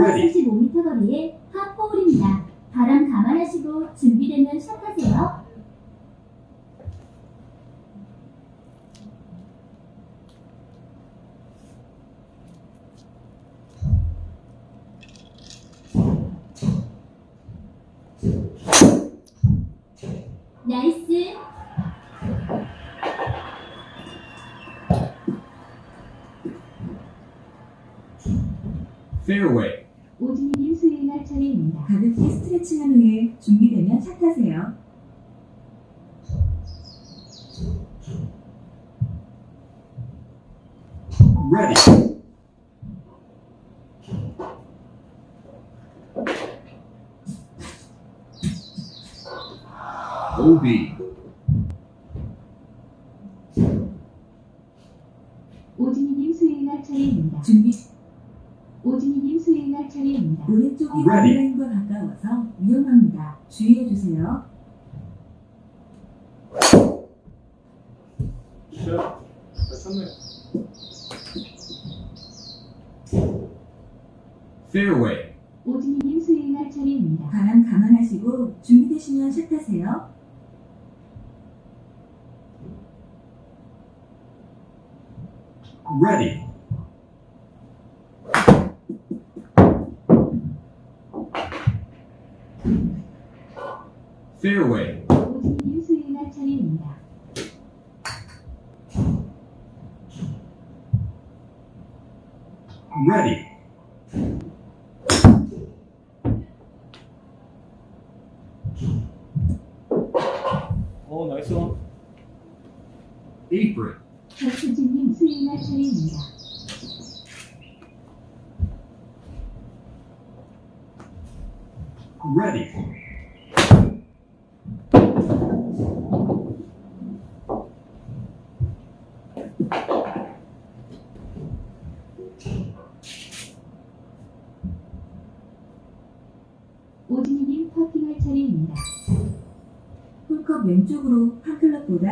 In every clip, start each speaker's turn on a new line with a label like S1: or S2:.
S1: Ready.
S2: 235m 거리의 파4홀입니다. 바람 감안하시고 준비되면 샷하세요. 나이스. 오진이 님 수행할 차례입니다.
S3: 가볍게 스트레칭한 후에 준비되면 샷하세요.
S1: Ready. OB.
S2: 오진이님 수행할 차례입니다.
S3: 준비
S2: 수행할 차례입니다.
S3: 오른쪽이
S1: Ready.
S3: 바디라인과 가까워서 위험합니다. 주의해 주세요.
S4: 샷. 잘 쳤네.
S1: Fairway.
S2: 오진이님 수행할 차례입니다.
S3: 바람 감안하시고 준비되시면 샷하세요.
S1: Ready. Fairway.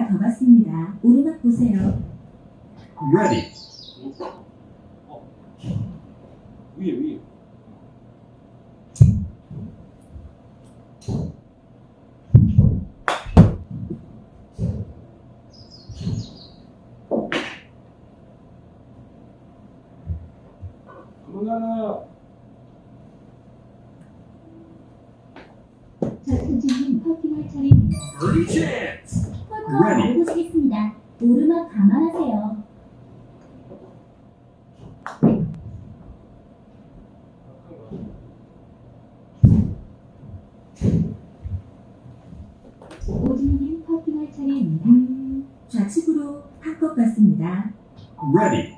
S3: 더 갔습니다. 오르막 보세요.
S1: Ready.
S4: 어. 위에, 위에. 그만하나.
S2: 박수진님 퍼팅할 차례입니다.
S1: Birdie chance.
S2: 홀컵
S1: Ready.
S2: 알보시겠습니다. 오르막 감안하세요. 오진이님 퍼팅할 차례입니다.
S3: 음, 좌측으로 한 컵 갔습니다.
S1: Ready.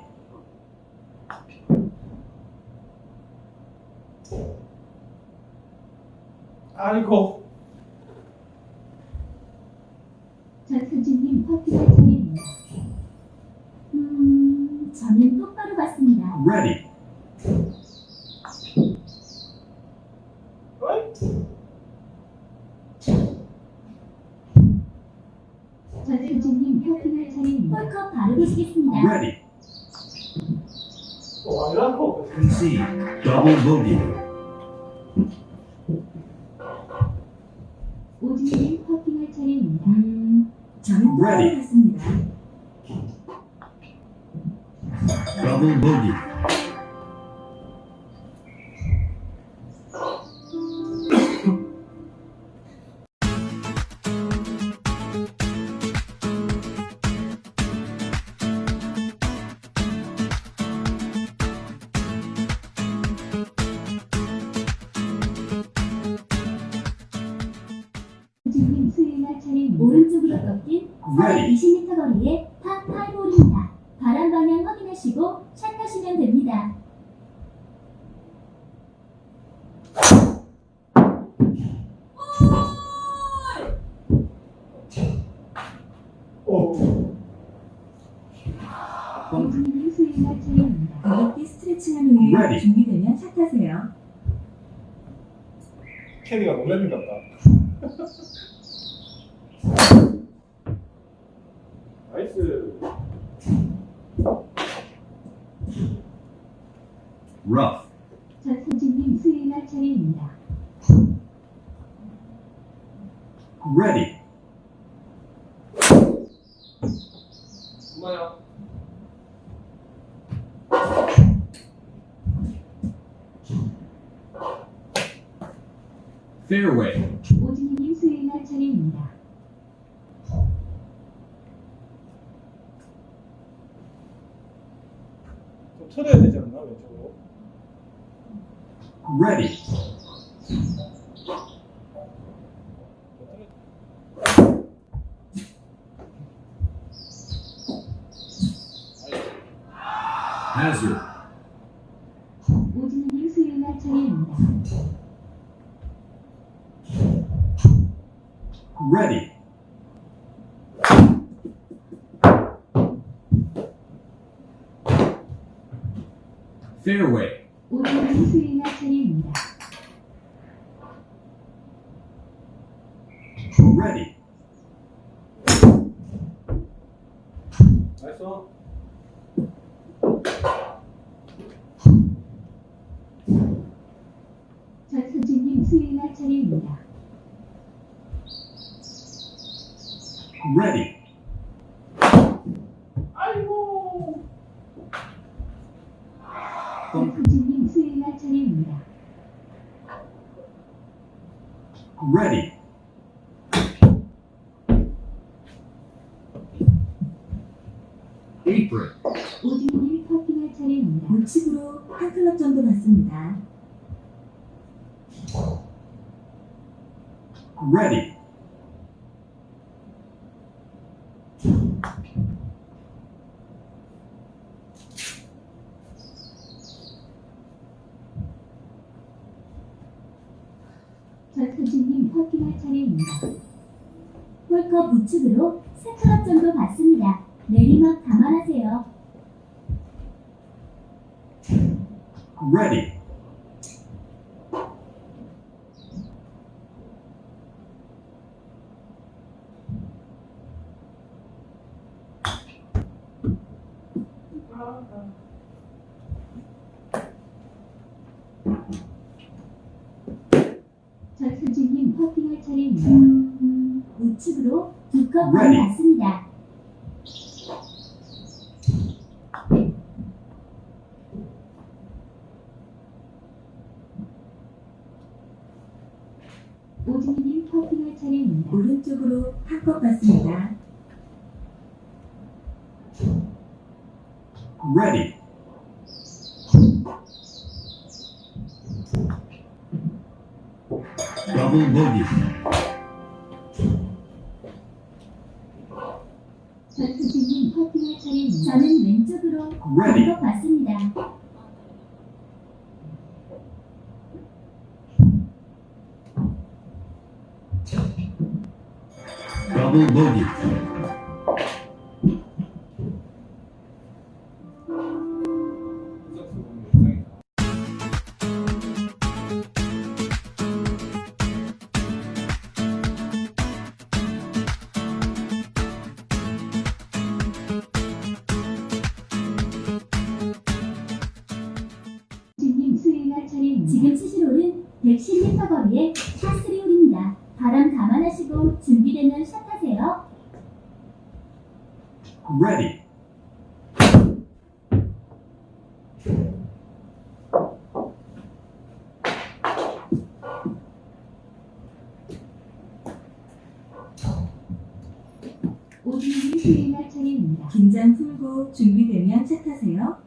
S4: 아이고.
S2: 전수진님 퍼팅할 차례입니다. 음, 저는 똑바로 봤습니다.
S1: Ready.
S2: 전수진님 퍼팅할 차례입니다. 홀컵 바로 보시겠습니다.
S1: Ready.
S4: 어, 아니라고.
S1: Concede. Double bogey.
S2: 오른쪽으로 꺾인
S1: Ready.
S2: 420m 거리의 파5홀입니다. 바람 방향 확인하시고 샷하시면 됩니다.
S4: 어.
S2: 오진이님 수행할 차례입니다.
S3: 가볍게 스트레칭한 후에. 준비되면 샷하세요.
S4: 것 같다. 나이스.
S1: Rough.
S2: 전수진님
S5: Ready.
S2: 엄마야.
S5: Fairway.
S1: 오진이님 수행할 차례입니다.
S2: 좀 틀어야 되지 않나 왼쪽으로?
S5: Ready. Hazard.
S1: 오진이님 수행할 차례입니다.
S5: Ready. Fairway.
S1: 오진이님 수행할 차례입니다.
S5: Ready.
S2: 나이스.
S1: 전수진님 수행할 차례입니다.
S5: Ready.
S2: 아이고.
S1: 전수진님 수행할 차례입니다.
S5: Ready. Apron.
S1: 오진이님 퍼팅할 차례입니다.
S3: 우측으로 한 클럽 정도 받습니다.
S5: Ready.
S1: 전수진님 퍼팅할 차례입니다. 홀컵 우측으로 3클럽 정도 받습니다. 내리막 감안하세요.
S5: Ready.
S1: 차례입니다. 우측으로 두컵
S5: Ready.
S1: 받습니다. 오진이님 퍼팅할 차례입니다.
S3: 오른쪽으로 한 컵 받습니다.
S5: Ready. Double bogey.
S1: 전수진님 퍼팅할 차례입니다. 저는 왼쪽으로
S5: Ready.
S1: 받습니다.
S5: Double bogey.
S2: 이석
S1: 수행할 차례입니다.
S3: 긴장 풀고 준비되면 차 타세요.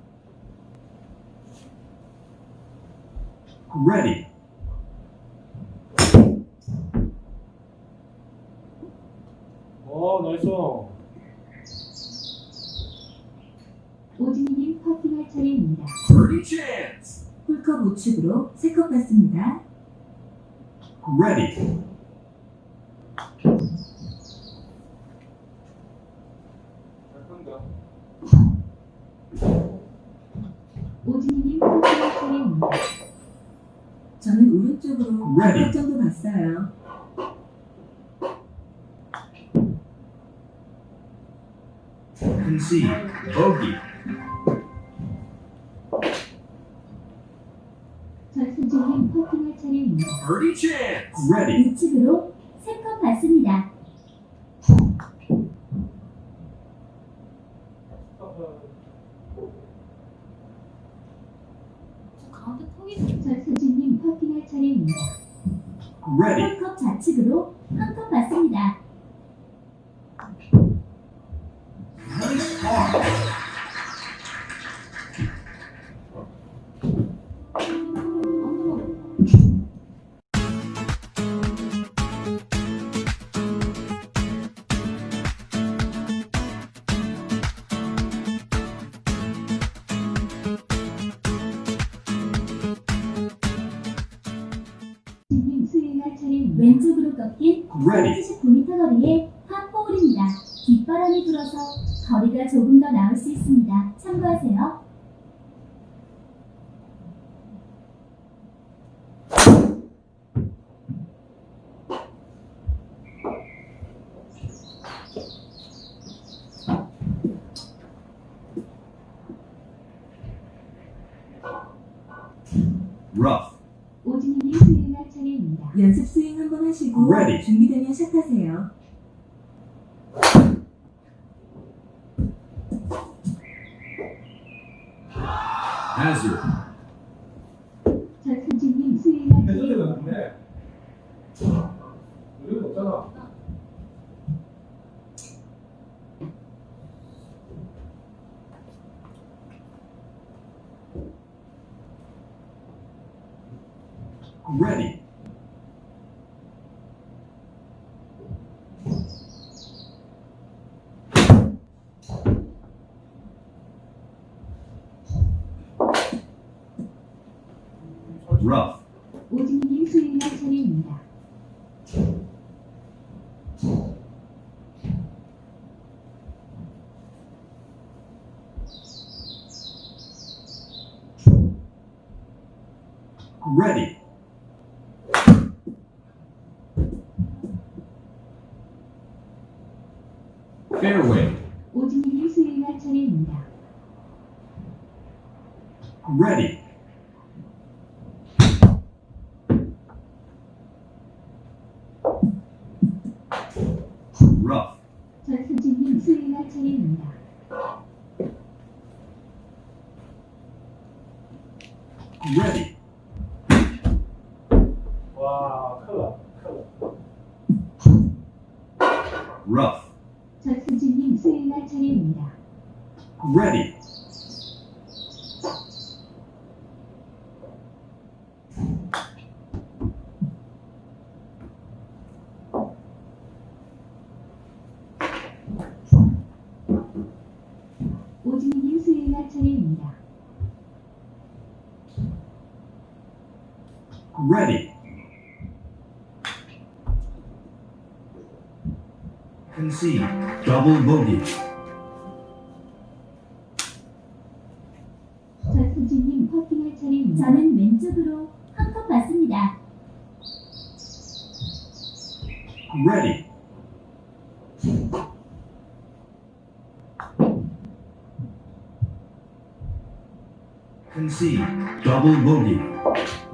S5: Ready.
S2: 어 nice.
S1: 오진님 퍼팅할 차례입니다.
S5: Birdie chance.
S3: 홀컵 우측으로 세 컵 받습니다.
S5: Ready. C, bogey. Birdie chance! Ready!
S1: ready.
S2: 39m 거리의 파4입니다 뒷바람이 불어서 거리가 조금 더 나올 수 있습니다. 참고하세요.
S3: 준비되면 시작하세요.
S1: rough. ready. Concede. Double bogey.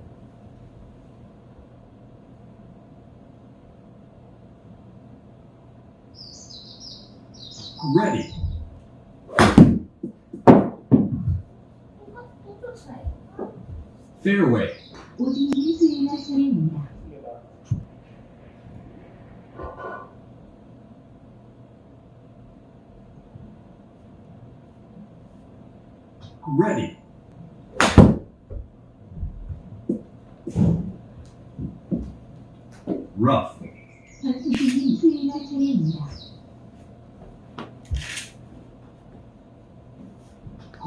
S1: ready. Fairway. Ready. Rough.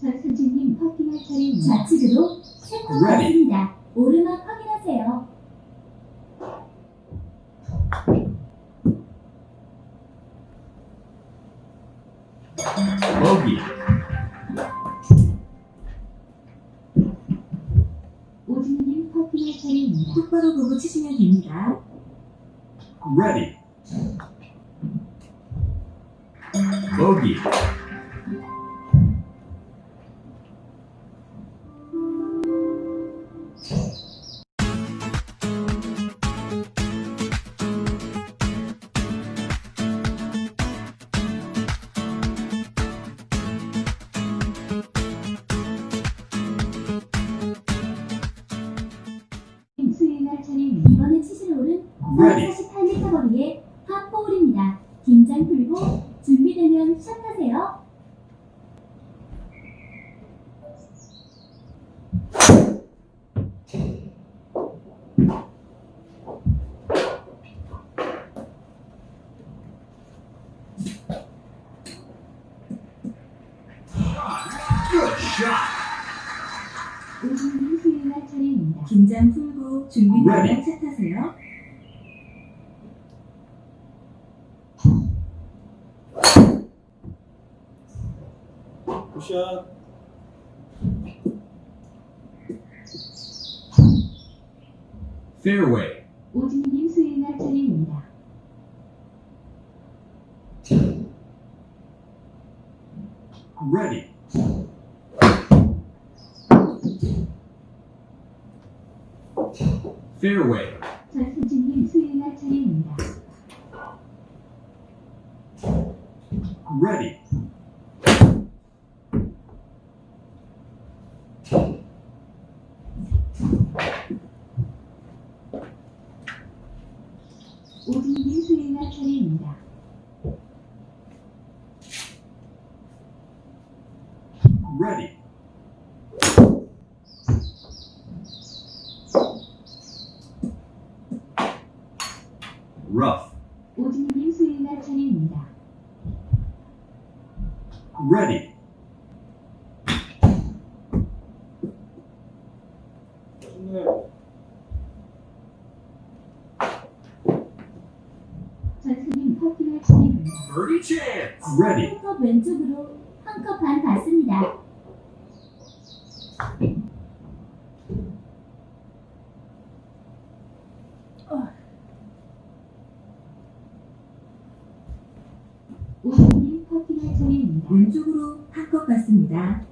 S2: 전수진님 퍼킹할 차례입니다. 좌측으로. 받습니다. 오르막 확인하세요.
S1: Bogey.
S2: 오진이님 퍼킹할 차례입니다.
S3: 똑바로 보고 치시면 됩니다.
S1: Ready. Bogey.
S2: 수 긴장 풀고 준비되면 시작하세요.
S3: 긴장 풀고 준비 되면
S1: Ready.
S3: 차 타세요.
S4: 굿샷.
S1: Fairway.
S2: 오진님 수행할 차례입니다.
S1: Ready. Fairway.
S2: 전수진님 수행할 차례입니다.
S1: Ready.
S2: 오진님 수행할 차례입니다.
S1: Ready. Rough.
S2: 오진님 수행할 차례입니다.
S1: Ready.
S4: 좋네.
S2: 전수님 퍼킹할 차례입니다.
S1: Birdie chance. Ready.
S2: 한컵 왼쪽으로 한 컵 반 받습니다. 오진님 퍼킹할 차례입니다.
S3: 왼쪽으로 한 컵 받습니다.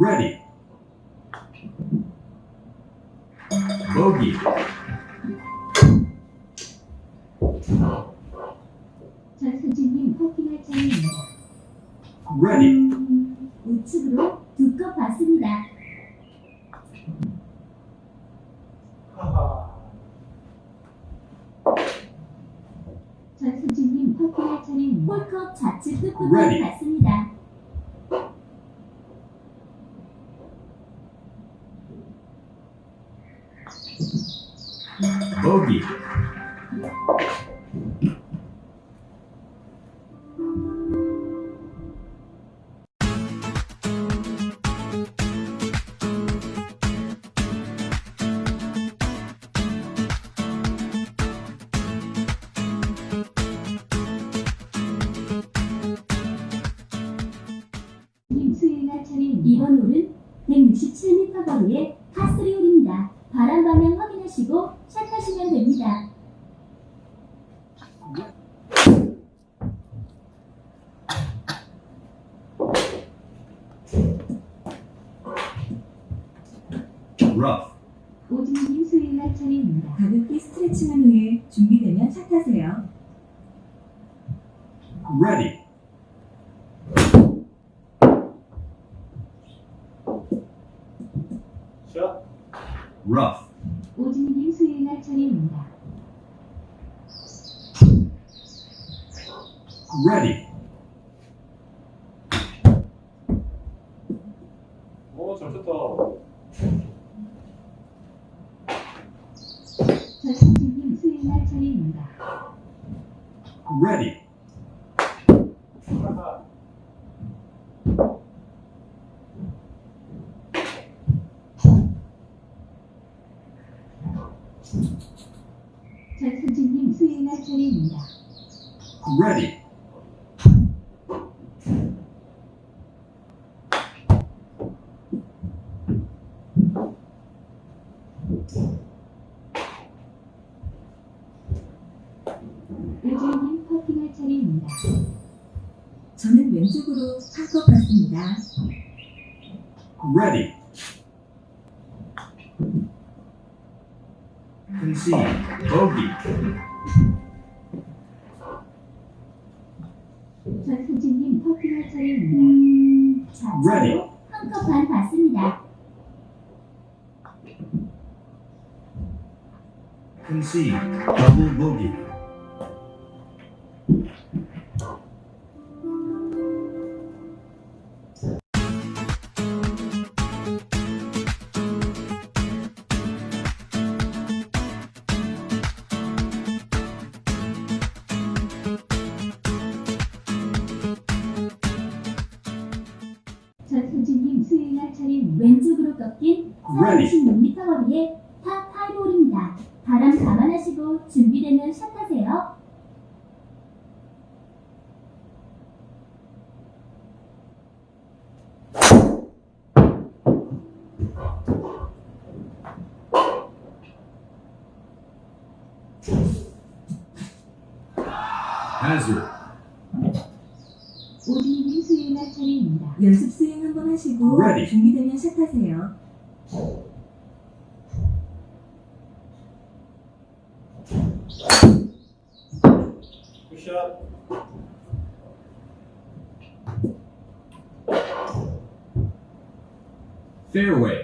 S1: Ready. Ready. ready.
S3: 수익으로 상속받습니다.
S2: Ready. Concede. Bogey.
S6: 전승진님 커피가 차입니다.
S2: Ready.
S6: 한컵 받습니다.
S2: Concede. Double bogey.
S6: 마시고
S2: Ready.
S3: 준비되면 시작하세요.
S1: 굿샷. 페어웨이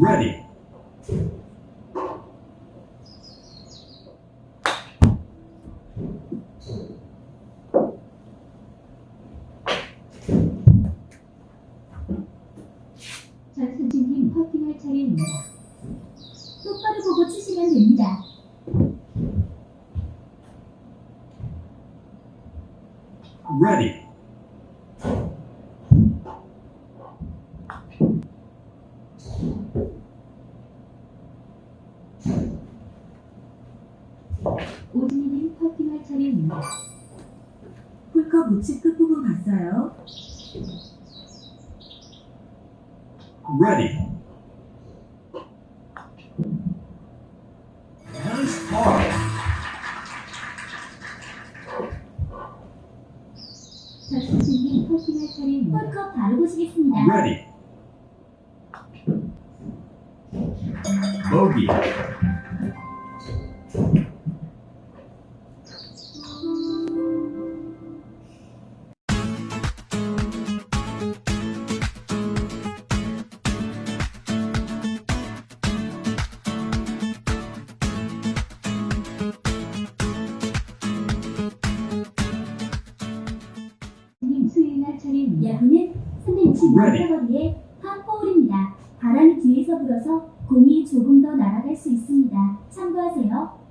S2: ready.
S6: 전수진님 퍼팅할 차례입니다.
S3: 홀컵
S2: 바로 보시겠습니다.
S1: Ready.
S2: 360m
S1: Ready.
S2: 거리의 파4홀입니다. 바람이 뒤에서 불어서 공이 조금 더 날아갈 수 있습니다. 참고하세요.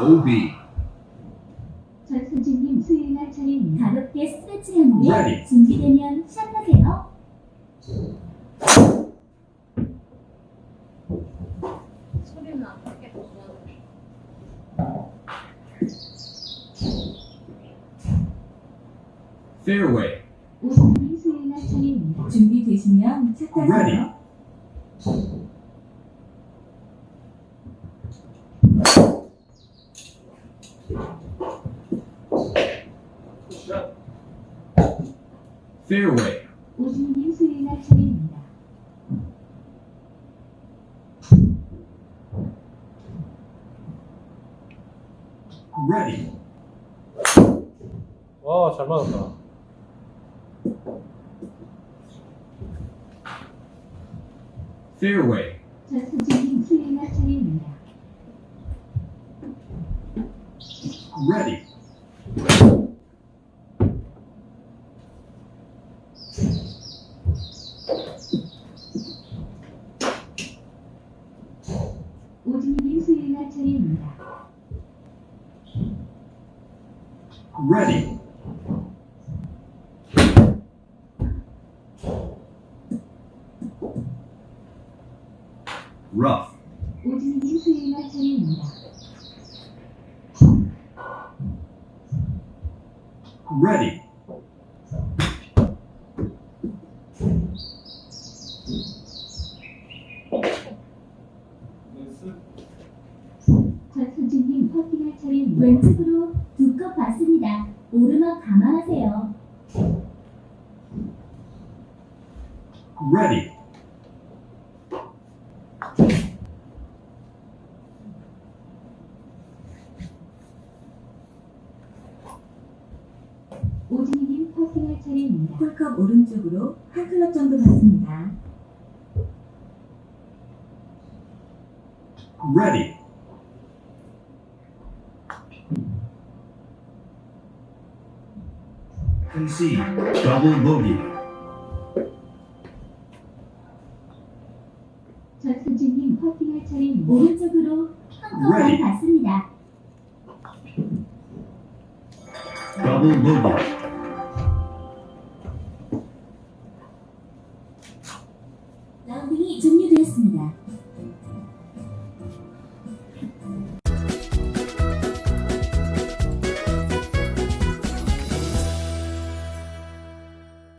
S1: OB.
S2: 전수진님 수행할 차례입니다. 가볍게 스트레칭한 후에
S1: Ready.
S2: 준비되면 시작하세요.
S7: 소리는 안 나겠구나.
S1: Fairway.
S2: 오진님 수행할 차례입니다.
S3: 준비되시면 차
S1: Ready.
S3: 타세요.
S4: 굿샷.
S1: Fairway.
S2: stairway.
S1: Ready.
S2: 오진님 퍼팅할 차례입니다.
S3: 홀컵 오른쪽으로 한 클럽 정도 받습니다.
S1: Ready. Concede.
S2: 전수진님 퍼팅할 차례입니다.
S1: Ready.
S2: 받습니다.
S1: Double bogey.